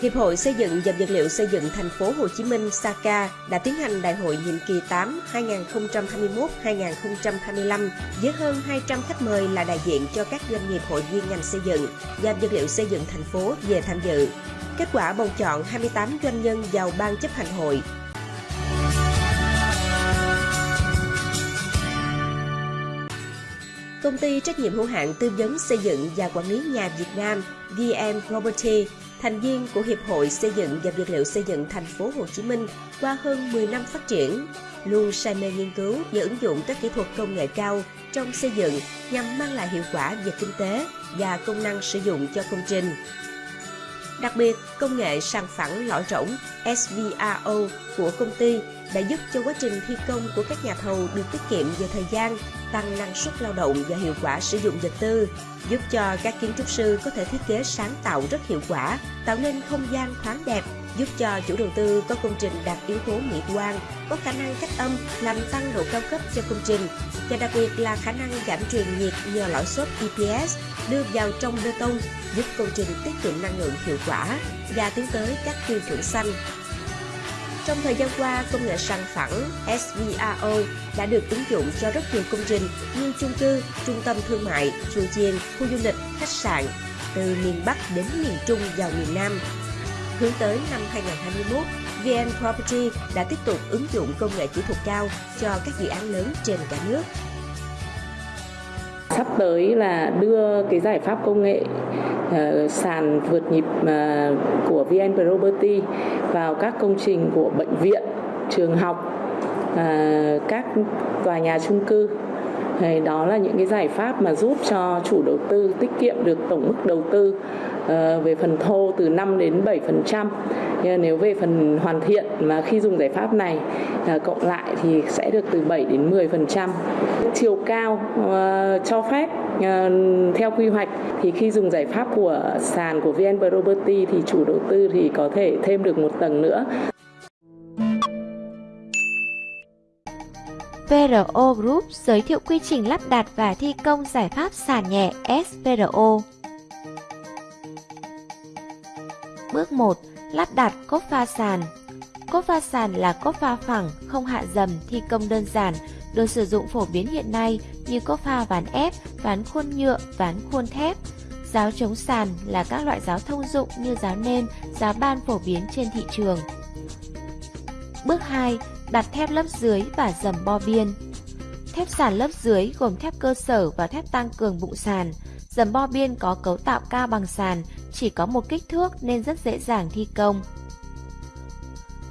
Hiệp hội Xây dựng và Vật liệu Xây dựng Thành phố Hồ Chí Minh SACA đã tiến hành đại hội nhiệm kỳ 8 2021-2025 với hơn 200 khách mời là đại diện cho các doanh nghiệp hội viên ngành xây dựng và vật liệu xây dựng thành phố về tham dự. Kết quả bầu chọn 28 doanh nhân vào ban chấp hành hội Công ty trách nhiệm hữu hạn tư vấn xây dựng và quản lý nhà Việt Nam VM Property, thành viên của Hiệp hội Xây dựng và Vật liệu xây dựng thành phố Hồ Chí Minh qua hơn 10 năm phát triển, luôn say mê nghiên cứu và ứng dụng các kỹ thuật công nghệ cao trong xây dựng nhằm mang lại hiệu quả về kinh tế và công năng sử dụng cho công trình. Đặc biệt, công nghệ sàn phẳng lõi rỗng SVRO của công ty đã giúp cho quá trình thi công của các nhà thầu được tiết kiệm về thời gian, tăng năng suất lao động và hiệu quả sử dụng vật tư, giúp cho các kiến trúc sư có thể thiết kế sáng tạo rất hiệu quả, tạo nên không gian thoáng đẹp, giúp cho chủ đầu tư có công trình đạt yếu tố mỹ quan, có khả năng cách âm làm tăng độ cao cấp cho công trình. Và đặc biệt là khả năng giảm truyền nhiệt nhờ lõi xốp EPS đưa vào trong bê tông giúp công trình tiết kiệm năng lượng hiệu quả và tiến tới các tiêu chuẩn xanh trong thời gian qua, công nghệ săn phẳng SVRO đã được ứng dụng cho rất nhiều công trình như chung cư, trung tâm thương mại, chùa chiền, khu du lịch, khách sạn, từ miền Bắc đến miền Trung vào miền Nam. Hướng tới năm 2021, VN Property đã tiếp tục ứng dụng công nghệ kỹ thuật cao cho các dự án lớn trên cả nước sắp tới là đưa cái giải pháp công nghệ uh, sàn vượt nhịp uh, của VN Property vào các công trình của bệnh viện, trường học, à, các tòa nhà chung cư. Thì đó là những cái giải pháp mà giúp cho chủ đầu tư tiết kiệm được tổng mức đầu tư ờ, về phần thô từ 5 đến 7 nếu về phần hoàn thiện mà khi dùng giải pháp này à, cộng lại thì sẽ được từ 7 đến 10 phần trăm chiều cao ờ, cho phép ờ, theo quy hoạch thì khi dùng giải pháp của sàn của VN Property thì chủ đầu tư thì có thể thêm được một tầng nữa VRO Group giới thiệu quy trình lắp đặt và thi công giải pháp sàn nhẹ SVRO. Bước 1. Lắp đặt cốt pha sàn Cốt pha sàn là cốt pha phẳng, không hạ dầm, thi công đơn giản, được sử dụng phổ biến hiện nay như cốt pha ván ép, ván khuôn nhựa, ván khuôn thép. Giáo chống sàn là các loại giáo thông dụng như giáo nêm, giáo ban phổ biến trên thị trường. Bước 2 đặt thép lớp dưới và dầm bo biên. Thép sàn lớp dưới gồm thép cơ sở và thép tăng cường bụng sàn. Dầm bo biên có cấu tạo cao bằng sàn, chỉ có một kích thước nên rất dễ dàng thi công.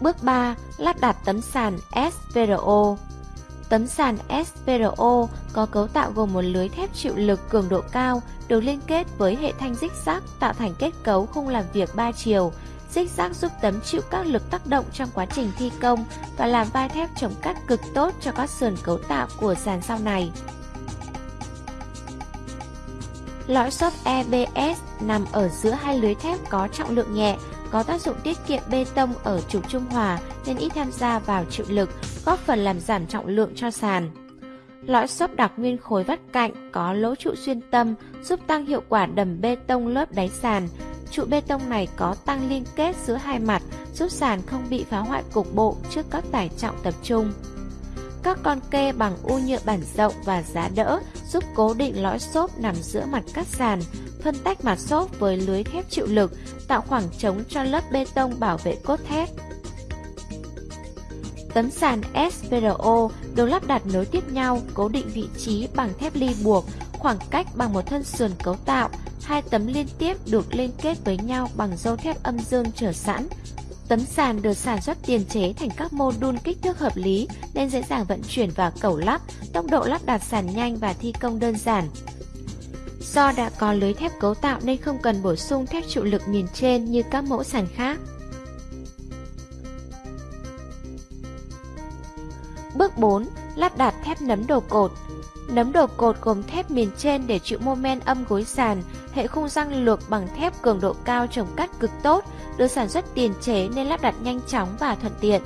Bước 3. Lắp đặt tấm sàn SVRO Tấm sàn SVRO có cấu tạo gồm một lưới thép chịu lực cường độ cao được liên kết với hệ thanh dích rác tạo thành kết cấu khung làm việc 3 chiều, dích rác giúp tấm chịu các lực tác động trong quá trình thi công và làm vai thép chống cắt cực tốt cho các sườn cấu tạo của sàn sau này. Lõi xốp EBS nằm ở giữa hai lưới thép có trọng lượng nhẹ, có tác dụng tiết kiệm bê tông ở trục trung hòa nên ít tham gia vào chịu lực, góp phần làm giảm trọng lượng cho sàn. Lõi xốp đặc nguyên khối vắt cạnh có lỗ trụ xuyên tâm giúp tăng hiệu quả đầm bê tông lớp đáy sàn, Trụ bê tông này có tăng liên kết giữa hai mặt, giúp sàn không bị phá hoại cục bộ trước các tải trọng tập trung. Các con kê bằng u nhựa bản rộng và giá đỡ giúp cố định lõi xốp nằm giữa mặt cắt sàn, phân tách mặt xốp với lưới thép chịu lực, tạo khoảng trống cho lớp bê tông bảo vệ cốt thép. Tấm sàn SPRO được lắp đặt nối tiếp nhau, cố định vị trí bằng thép ly buộc, khoảng cách bằng một thân sườn cấu tạo, hai tấm liên tiếp được liên kết với nhau bằng dâu thép âm dương trở sẵn. Tấm sàn được sản xuất tiền chế thành các mô đun kích thước hợp lý nên dễ dàng vận chuyển và cẩu lắp, tốc độ lắp đặt sàn nhanh và thi công đơn giản. Do đã có lưới thép cấu tạo nên không cần bổ sung thép trụ lực miền trên như các mẫu sàn khác. Bước 4. Lắp đặt thép nấm đồ cột Nấm đồ cột gồm thép miền trên để chịu mô men âm gối sàn, hệ khung răng lược bằng thép cường độ cao trồng cắt cực tốt, được sản xuất tiền chế nên lắp đặt nhanh chóng và thuận tiện.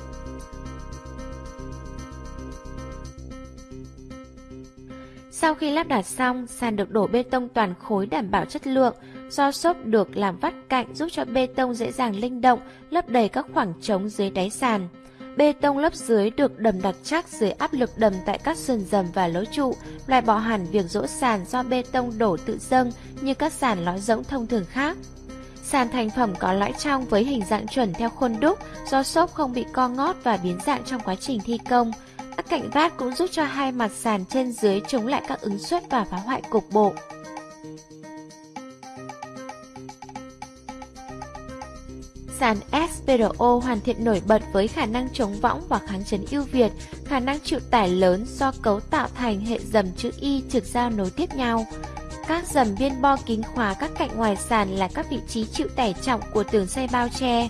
Sau khi lắp đặt xong, sàn được đổ bê tông toàn khối đảm bảo chất lượng, Do xốp được làm vắt cạnh giúp cho bê tông dễ dàng linh động, lấp đầy các khoảng trống dưới đáy sàn. Bê tông lớp dưới được đầm đặc chắc dưới áp lực đầm tại các sườn dầm và lối trụ, loại bỏ hẳn việc rỗ sàn do bê tông đổ tự dâng như các sàn lõi rỗng thông thường khác. Sàn thành phẩm có lõi trong với hình dạng chuẩn theo khuôn đúc, do xốp không bị co ngót và biến dạng trong quá trình thi công. Các cạnh vát cũng giúp cho hai mặt sàn trên dưới chống lại các ứng suất và phá hoại cục bộ. Sàn SPRO hoàn thiện nổi bật với khả năng chống võng và kháng chấn ưu việt, khả năng chịu tải lớn do cấu tạo thành hệ dầm chữ Y trực giao nối tiếp nhau. Các dầm biên bo kính khóa các cạnh ngoài sàn là các vị trí chịu tải trọng của tường xây bao che.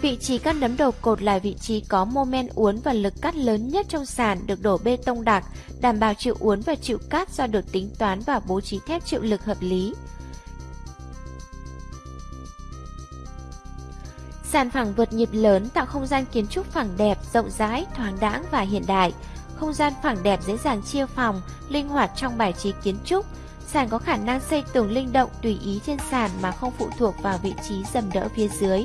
Vị trí các nấm đầu cột là vị trí có mô men uốn và lực cắt lớn nhất trong sàn được đổ bê tông đặc, đảm bảo chịu uốn và chịu cắt do được tính toán và bố trí thép chịu lực hợp lý. Sàn phẳng vượt nhịp lớn tạo không gian kiến trúc phẳng đẹp, rộng rãi, thoáng đãng và hiện đại. Không gian phẳng đẹp dễ dàng chia phòng, linh hoạt trong bài trí kiến trúc. Sàn có khả năng xây tường linh động tùy ý trên sàn mà không phụ thuộc vào vị trí dầm đỡ phía dưới.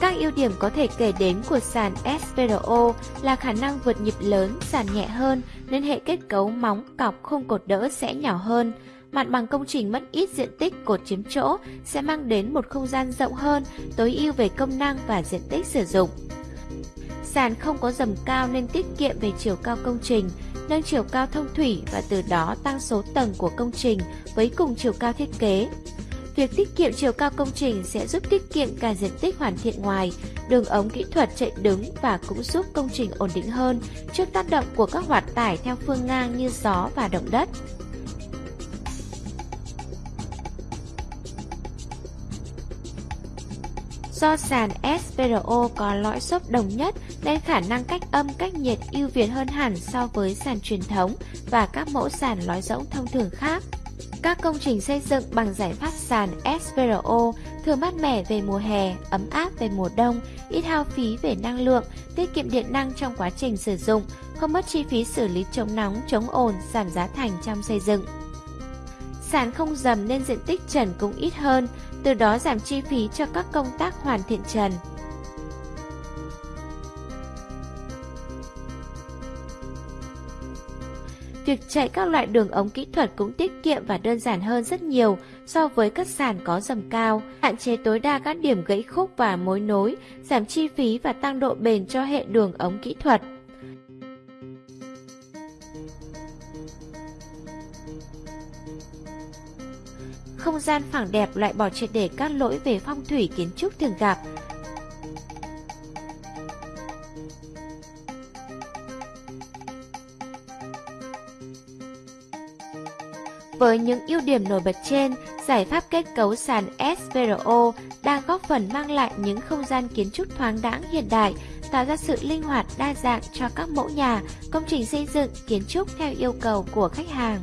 Các ưu điểm có thể kể đến của sàn SPRO là khả năng vượt nhịp lớn, sàn nhẹ hơn nên hệ kết cấu móng, cọc không cột đỡ sẽ nhỏ hơn. Mặt bằng công trình mất ít diện tích cột chiếm chỗ sẽ mang đến một không gian rộng hơn, tối ưu về công năng và diện tích sử dụng. Sàn không có dầm cao nên tiết kiệm về chiều cao công trình, nâng chiều cao thông thủy và từ đó tăng số tầng của công trình với cùng chiều cao thiết kế. Việc tiết kiệm chiều cao công trình sẽ giúp tiết kiệm cả diện tích hoàn thiện ngoài, đường ống kỹ thuật chạy đứng và cũng giúp công trình ổn định hơn trước tác động của các hoạt tải theo phương ngang như gió và động đất. Do sàn SPRO có lõi xốp đồng nhất nên khả năng cách âm cách nhiệt ưu việt hơn hẳn so với sàn truyền thống và các mẫu sàn lõi rỗng thông thường khác. Các công trình xây dựng bằng giải pháp sàn SPRO thường mát mẻ về mùa hè, ấm áp về mùa đông, ít hao phí về năng lượng, tiết kiệm điện năng trong quá trình sử dụng, không mất chi phí xử lý chống nóng, chống ồn, giảm giá thành trong xây dựng. Sàn không dầm nên diện tích trần cũng ít hơn, từ đó giảm chi phí cho các công tác hoàn thiện trần. Việc chạy các loại đường ống kỹ thuật cũng tiết kiệm và đơn giản hơn rất nhiều so với các sàn có dầm cao, hạn chế tối đa các điểm gãy khúc và mối nối, giảm chi phí và tăng độ bền cho hệ đường ống kỹ thuật. Không gian phẳng đẹp loại bỏ triệt để các lỗi về phong thủy kiến trúc thường gặp, Với những ưu điểm nổi bật trên, giải pháp kết cấu sàn SPRO đang góp phần mang lại những không gian kiến trúc thoáng đãng hiện đại, tạo ra sự linh hoạt đa dạng cho các mẫu nhà, công trình xây dựng, kiến trúc theo yêu cầu của khách hàng.